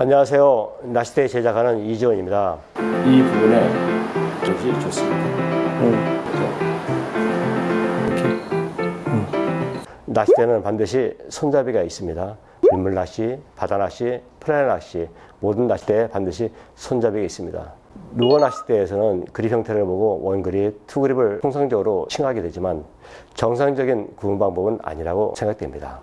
안녕하세요. 낚시대 제작하는 이지원입니다. 이 부분에 좀 좋습니다. 낚시대는 반드시 손잡이가 있습니다. 민물 낚시, 바다 낚시, 플라이 낚시 모든 낚시대에 반드시 손잡이가 있습니다. 루어 낚시대에서는 그립 형태를 보고 one grip, two grip을 통상적으로 칭하게 되지만 정상적인 구분 방법은 아니라고 생각됩니다.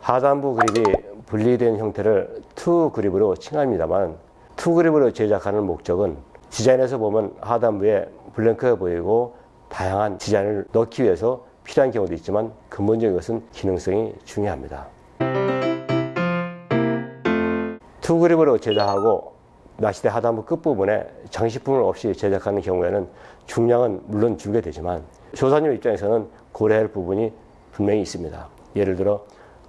하단부 그립이 분리된 형태를 two grip으로 칭합니다만 two grip으로 제작하는 목적은 디자인에서 보면 하단부에 blank가 보이고 다양한 디자인을 넣기 위해서 필요한 경우도 있지만 근본적인 것은 기능성이 중요합니다. two grip으로 제작하고 낚시대 하단부 끝부분에 장식품을 없이 제작하는 경우에는 중량은 물론 줄게 되지만 조사님 입장에서는 고려할 부분이 분명히 있습니다. 예를 들어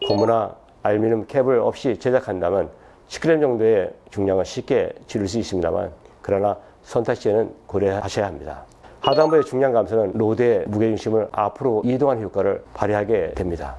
고무나 알루미늄 캡을 없이 제작한다면 10g 정도의 중량을 쉽게 줄일 수 있습니다만 그러나 선택 시에는 고려하셔야 합니다. 하단부의 중량 감소는 로드의 무게중심을 앞으로 이동하는 효과를 발휘하게 됩니다.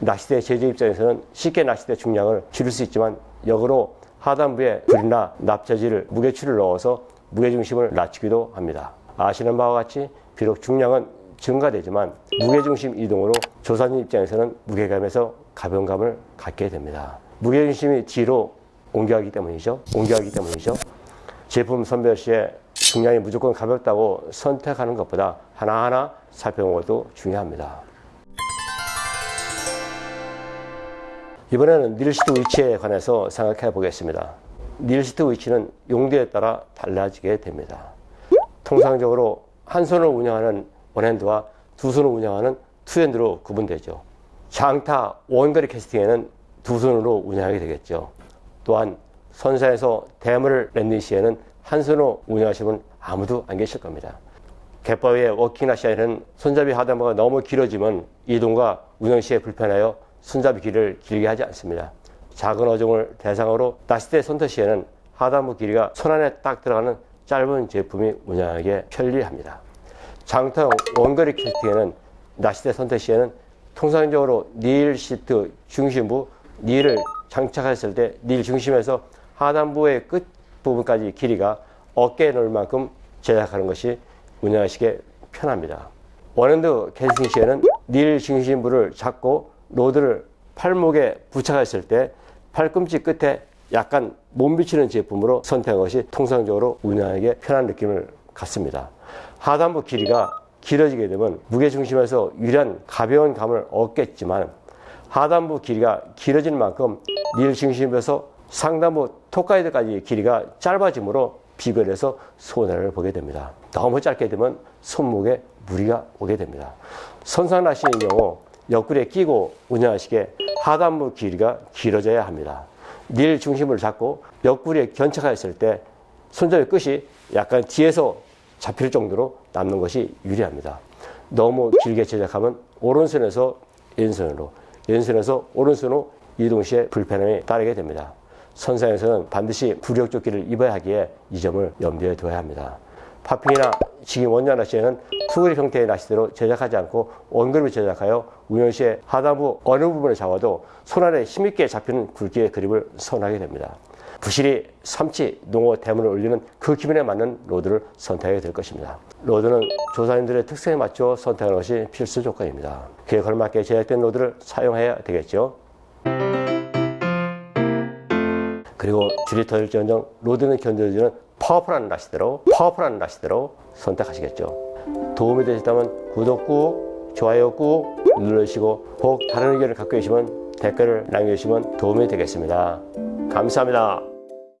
낚시대 제조 입장에서는 쉽게 낚시대 중량을 줄일 수 있지만 역으로 하단부에 불이나 납자지를 무게추를 넣어서 무게중심을 낮추기도 합니다. 아시는 바와 같이 비록 중량은 증가되지만 무게중심 이동으로 조사님 입장에서는 무게감에서 가벼움감을 갖게 됩니다. 무게중심이 뒤로 옮겨가기 때문이죠. 옮겨가기 때문이죠. 제품 선별 시에 중량이 무조건 가볍다고 선택하는 것보다 하나하나 살펴보는 것도 중요합니다. 이번에는 닐시트 위치에 관해서 생각해 보겠습니다. reel seat 위치는 용도에 따라 달라지게 됩니다. 통상적으로 한 손을 운영하는 one hand와 두 손을 운영하는 two hand로 구분되죠. 장타 원거리 캐스팅에는 두 손으로 운영하게 되겠죠. 또한 선상에서 대물을 landing 시에는 한 손으로 운영하시면 아무도 안 계실 겁니다. 갯바위의 워킹 낚시에는 손잡이 하단부가 너무 길어지면 이동과 운영 시에 불편하여 손잡이 길이를 길게 하지 않습니다. 작은 어종을 대상으로 낚시대 선택 시에는 하단부 길이가 손 안에 딱 들어가는 짧은 제품이 운영하기에 편리합니다. 장타용 원거리 캐스팅에는 낚시대 선택 시에는 통상적으로 reel seat 중심부 릴을 장착했을 때 릴 중심에서 하단부의 끝 부분까지 길이가 어깨너비만큼 제작하는 것이 운영하시기에 편합니다. one hand 캐스팅 시에는 닐 중심부를 잡고 로드를 팔목에 부착했을 때 팔꿈치 끝에 약간 못 미치는 제품으로 선택한 것이 통상적으로 운영하기에 편한 느낌을 갖습니다. 하단부 길이가 길어지게 되면 무게중심에서 유리한 가벼운 감을 얻겠지만 하단부 길이가 길어진 만큼 닐 중심에서 상단부 톡가이드까지 길이가 짧아지므로 비교해서 손해를 보게 됩니다. 너무 짧게 되면 손목에 무리가 오게 됩니다. 선상낚시의 경우 옆구리에 끼고 운영하시기에 하단부 길이가 길어져야 합니다. 닐 중심을 잡고 옆구리에 견착하였을 때 손잡이 끝이 약간 뒤에서 잡힐 정도로 남는 것이 유리합니다. 너무 길게 제작하면 오른손에서 왼손으로 왼손에서 오른손으로 이동 시에 불편함이 따르게 됩니다. 선상에서는 반드시 부력 조끼를 입어야 하기에 이 점을 염두에 둬야 합니다. 파핑이나 지금 원년 낚시에는 two grip 형태의 낚시대로 제작하지 않고 one grip을 제작하여 운영 시에 하단부 어느 부분을 잡아도 손안에 힘있게 잡히는 굵기의 그립을 선호하게 됩니다. 부시리 삼치, 농어, 대물을 올리는 그 기분에 맞는 rod를 선택하게 될 것입니다. rod는 조사님들의 특성에 맞춰 선택하는 것이 필수 조건입니다. 그에 걸맞게 제작된 rod를 사용해야 되겠죠. 그리고 줄이 터질지언정 rod는 견뎌지는 powerful한 낚시대로 powerful한 낚시대로 선택하시겠죠. 도움이 되셨다면 구독 꾹 좋아요 꾹 눌러주시고 혹 다른 의견을 갖고 계시면 댓글을 남겨주시면 도움이 되겠습니다. 감사합니다.